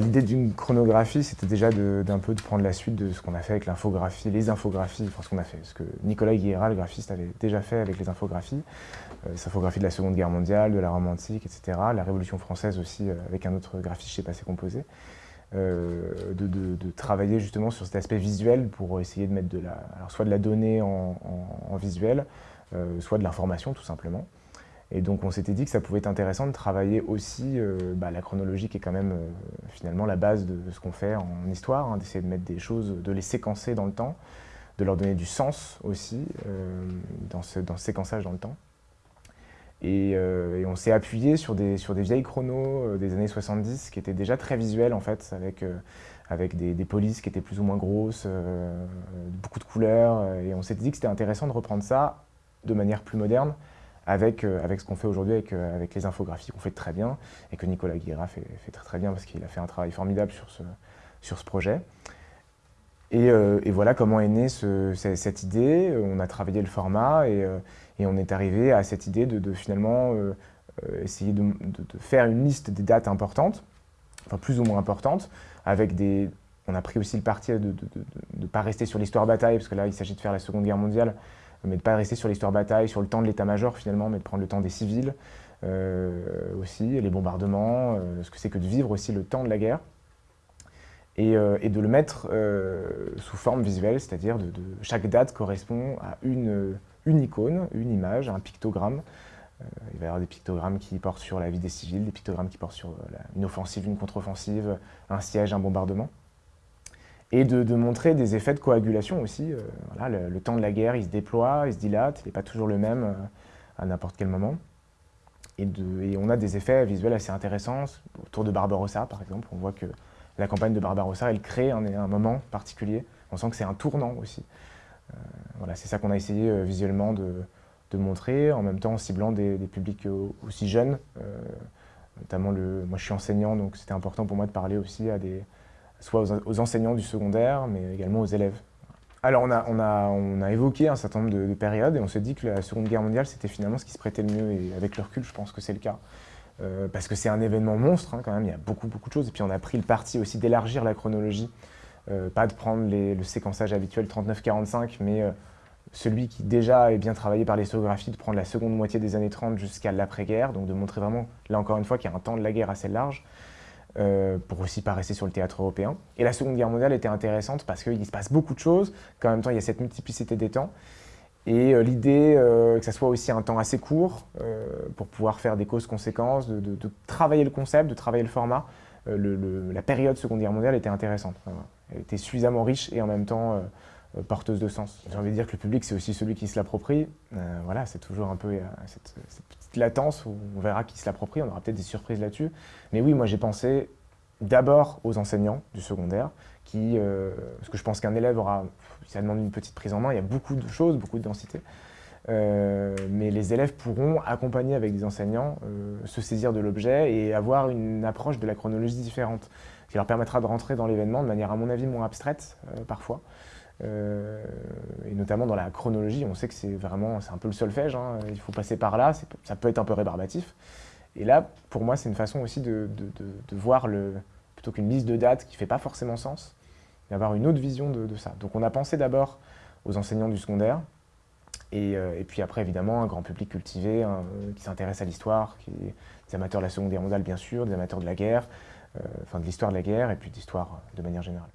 L'idée d'une chronographie, c'était déjà d'un peu de prendre la suite de ce qu'on a fait avec l'infographie, les infographies, enfin ce qu'on a fait, ce que Nicolas Guillera, le graphiste, avait déjà fait avec les infographies, euh, les infographies de la Seconde Guerre mondiale, de la Rome antique, etc., la Révolution française aussi, euh, avec un autre graphiste chez Passé Composé, euh, de, travailler justement sur cet aspect visuel pour essayer de mettre de la, alors soit de la donnée en, visuel, soit de l'information tout simplement. Et donc on s'était dit que ça pouvait être intéressant de travailler aussi euh, bah, la chronologie qui est quand même euh, finalement la base de, ce qu'on fait en histoire, hein, d'essayer de mettre des choses, de les séquencer dans le temps, de leur donner du sens aussi euh, dans, ce, séquençage dans le temps. Et, on s'est appuyé sur des, sur des vieilles chronos des années 70 qui étaient déjà très visuels en fait, avec, avec des, polices qui étaient plus ou moins grosses, beaucoup de couleurs, et on s'était dit que c'était intéressant de reprendre ça de manière plus moderne, avec, euh, avec ce qu'on fait aujourd'hui avec, euh, les infographies qu'on fait très bien et que Nicolas Guéra fait, très très bien parce qu'il a fait un travail formidable sur ce, projet. Et, euh, et, voilà comment est née ce, cette idée. On a travaillé le format et, on est arrivé à cette idée de, de finalement essayer de, de, faire une liste des dates importantes, enfin plus ou moins importantes, avec des... On a pris aussi le parti de ne pas rester sur l'histoire bataille, parce que là, il s'agit de faire la Seconde Guerre mondiale, mais de ne pas rester sur l'histoire bataille, sur le temps de l'état-major finalement, mais de prendre le temps des civils euh, aussi, les bombardements, euh, ce que c'est que de vivre aussi le temps de la guerre. Et, euh, de le mettre sous forme visuelle, c'est-à-dire de, chaque date correspond à une, une icône, une image, un pictogramme. il va y avoir des pictogrammes qui portent sur la vie des civils, des pictogrammes qui portent sur une offensive, une contre-offensive, un siège, un bombardement et de, montrer des effets de coagulation aussi. Euh, voilà, le, temps de la guerre, il se déploie, il se dilate, il n'est pas toujours le même euh, à n'importe quel moment. Et, on a des effets visuels assez intéressants. Autour de Barbarossa, par exemple, on voit que la campagne de Barbarossa, elle crée un, moment particulier. On sent que c'est un tournant aussi. Euh, voilà, c'est ça qu'on a essayé visuellement de, montrer, en même temps en ciblant des, publics aussi jeunes. notamment, moi je suis enseignant, donc c'était important pour moi de parler aussi à des, soit aux, enseignants du secondaire, mais également aux élèves. Alors on a, évoqué un certain nombre de, périodes et on s'est dit que la Seconde Guerre mondiale c'était finalement ce qui se prêtait le mieux et avec le recul je pense que c'est le cas. Euh, parce que c'est un événement monstre hein, quand même, il y a beaucoup beaucoup de choses et puis on a pris le parti aussi d'élargir la chronologie, euh, pas de prendre le séquençage habituel 39-45 mais euh, celui qui déjà est bien travaillé par l'histoire,graphie de prendre la seconde moitié des années 30 jusqu'à l'après-guerre, donc de montrer vraiment, là encore une fois, qu'il y a un temps de la guerre assez large. Euh, pour aussi pas sur le théâtre européen. Et la Seconde Guerre mondiale était intéressante parce qu'il se passe beaucoup de choses, qu'en même temps il y a cette multiplicité des temps. Et euh, l'idée euh, que ça soit aussi un temps assez court pour pouvoir faire des causes-conséquences, de, travailler le concept, de travailler le format, la période Seconde Guerre mondiale était intéressante. Elle était suffisamment riche et en même temps porteuse de sens. J'ai envie de dire que le public, c'est aussi celui qui se l'approprie. voilà, c'est toujours un peu cette, latence où on verra qui se l'approprie, on aura peut-être des surprises là-dessus. Mais oui, moi j'ai pensé d'abord aux enseignants du secondaire, qui, euh, parce que je pense qu'un élève aura, ça demande une petite prise en main, il y a beaucoup de choses, beaucoup de densité, euh, mais les élèves pourront accompagner avec des enseignants, euh, se saisir de l'objet et avoir une approche de la chronologie différente, qui leur permettra de rentrer dans l'événement de manière à mon avis moins abstraite parfois, et notamment dans la chronologie, on sait que c'est vraiment, un peu le solfège, hein, il faut passer par là, ça peut être un peu rébarbatif, et là, pour moi, c'est une façon aussi de, voir, le, plutôt qu'une liste de dates qui ne fait pas forcément sens, d'avoir une autre vision de, ça. Donc on a pensé d'abord aux enseignants du secondaire, et, euh, puis après, évidemment, un grand public cultivé hein, qui s'intéresse à l'histoire, des amateurs de la Seconde Guerre mondiale, bien sûr, des amateurs de la guerre, euh, enfin de l'histoire de la guerre, et puis d'histoire de manière générale.